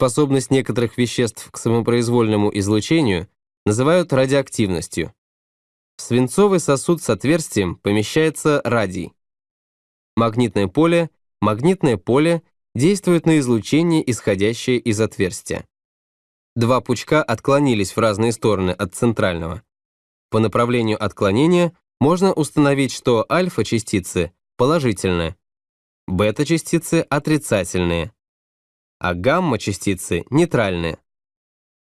Способность некоторых веществ к самопроизвольному излучению называют радиоактивностью. В свинцовый сосуд с отверстием помещается радий. Магнитное поле, магнитное поле действует на излучение, исходящее из отверстия. Два пучка отклонились в разные стороны от центрального. По направлению отклонения можно установить, что альфа-частицы положительные, бета-частицы отрицательные, а гамма-частицы нейтральные.